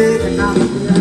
Vietnam.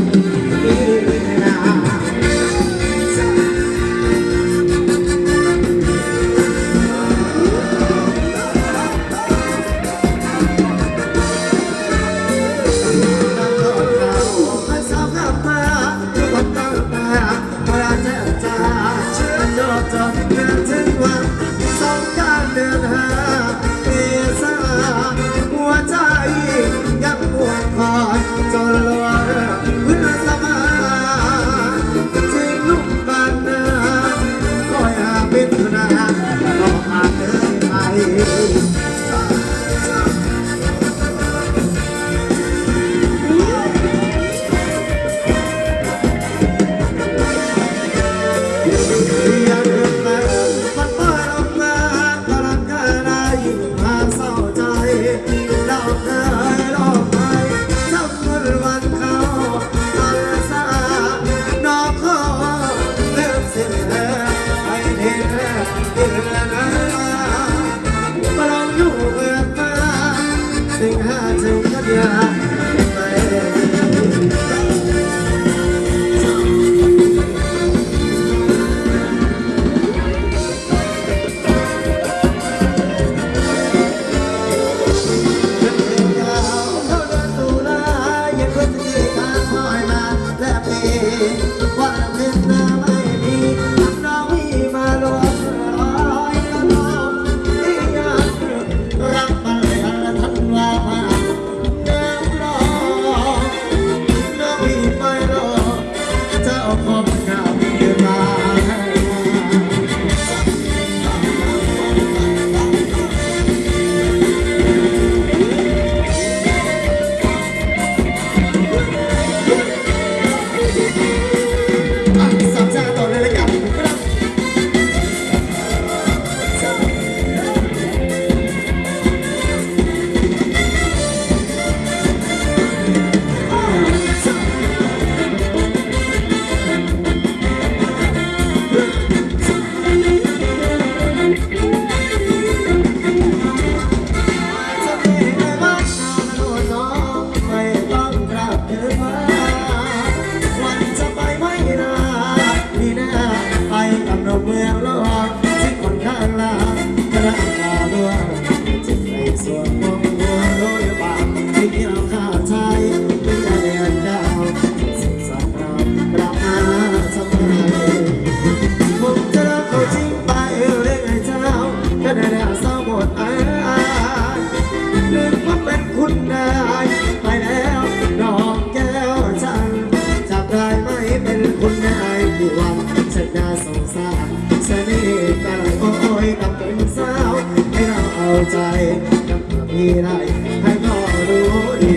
ดีได้ให้น้องรู้ดี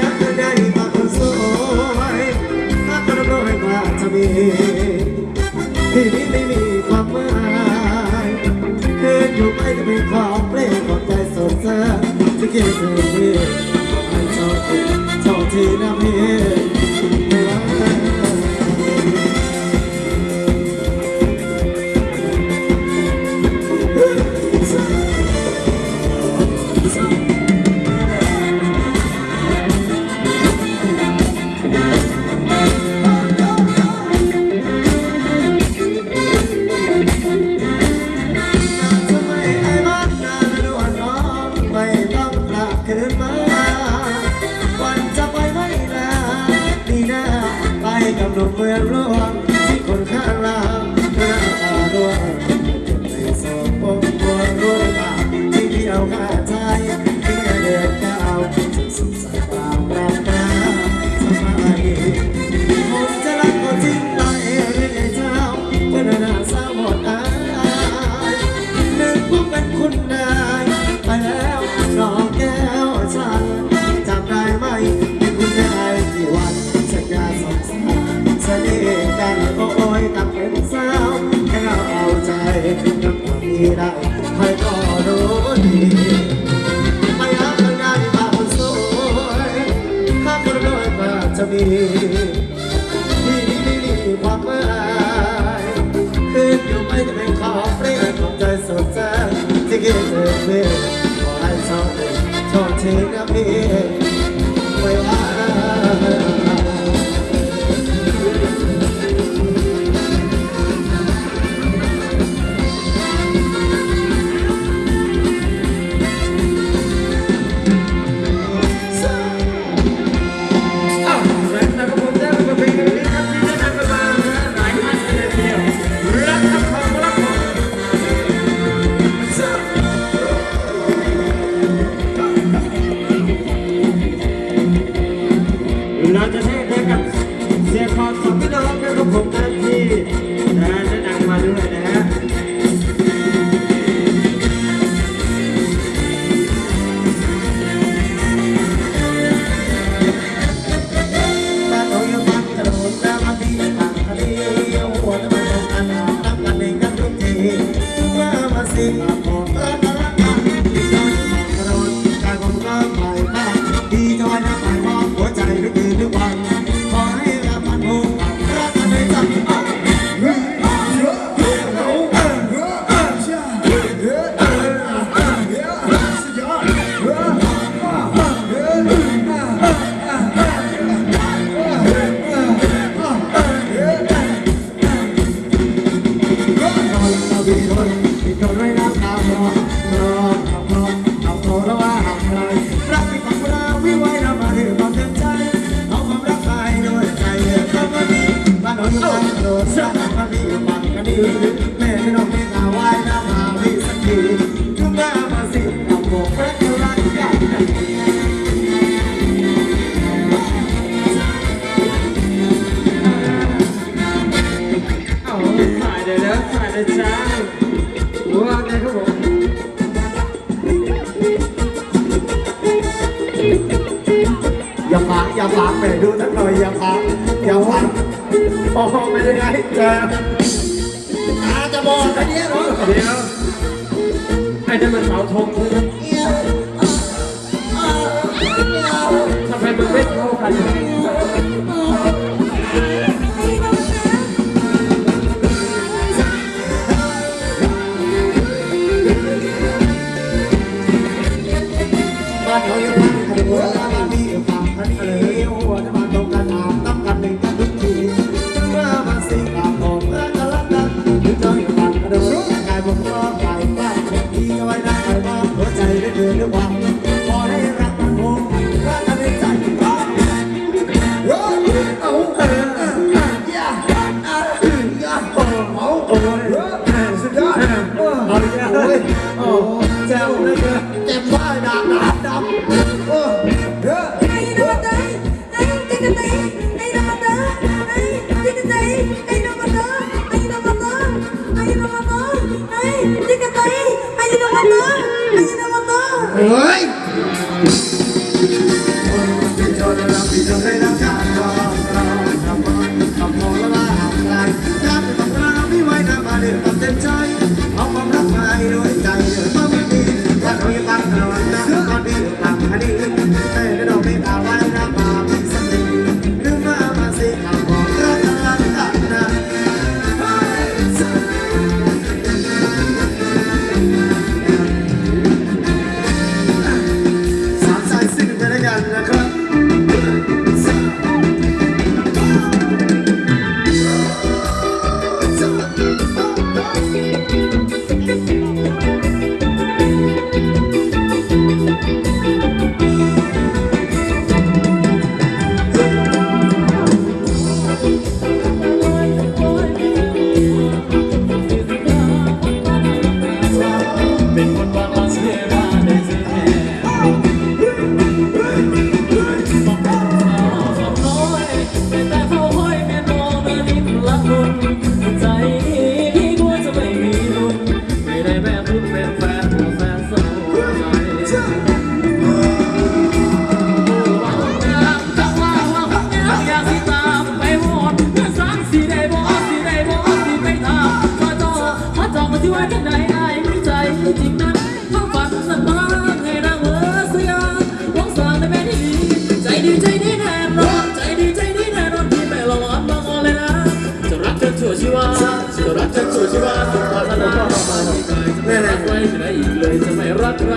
ยักได้มาคนสวยรัคนรวยกว่าจะมีที่นี้ไม่มีความหมายคือยู่ไปจะเป็นของเร่อใจสดเสที่เกิดเธอ สนิทกันโอ้ยกับเป็นสาวแค่เอาใจกับคนที่ได้คอยก็รู้ดีไปรับจปได้บ้างสวยข้าคนน้ยมาจะมีดีดีดีความหมายขึ้นอยู่ไม่จะเป็นของเปรี้ยของใจสดแจ้งที่เกิดถึเพื่อ อย่าฝากอย่าฝากไปดูนักหน่อยอย่าฝากอย่าฝากโอ้โหเป็นยังไงเจ้าอาจะบอกไอเนี้ยเนาะเดี๋ยวไอ้ได้มันเสาทงใช่ Oh. สุดรักจักสุดชีวาสุดความรักมาที่กายจะไม่รักใครไหนอีกเลยจะไม่รักใคร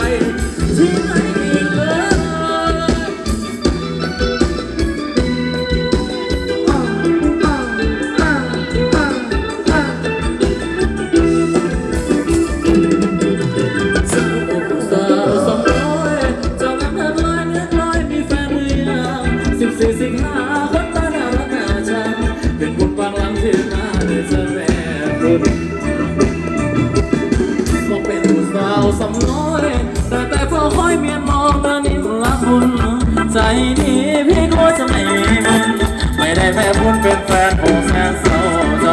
แต่คุณเป็นแฟนผมแสนเศร้าใจ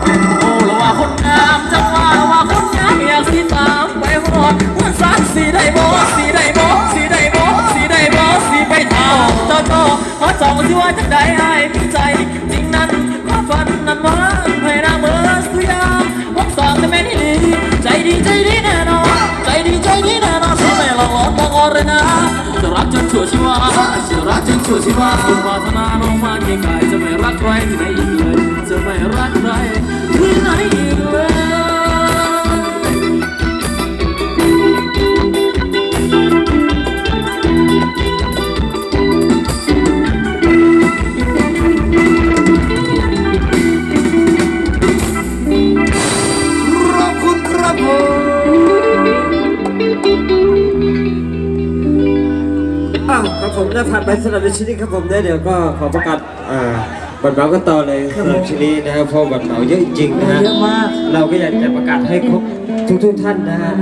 โอ้ละว่าคนงามจะว่าละว่าคนงามอยากสิตามไปหอดวันสักสีได้บ่สีได้บ่สีได้บ่สีได้บ่สีไปเท่าเจ้าโตขอจองที่ว่าจะได้ให้ใจจริงนั้นความฝันนั้นว่าให้นางเมื่อสุดยามวักสองจะไม่ได้ดีใจดีใจดีแน่นอนใจดีใจดีแน่นอนไม่หลอกหลอนบังอ่อนเลนะ จะรักจนชั่วชีวาจะรักจนชั่วชีวาสุปรารถนาลงมาเกียกายจะไม่รักใครที่ไหนอีกเลยจะไม่รักใครที่ไหนอีกเลย ผมได้ผ่านไปสำหรับในชิ้นนี้ครับผมได้เดี๋ยวก็ขอประกาศอ่าบัตรเหมากันต่อเลยสำหรับชิ้นนี้นะครับเพราะบัตรเหมาเยอะจริงๆนะฮะเยอะมาก เราก็อยากจะประกาศให้ครบทุกๆท่านนะฮะ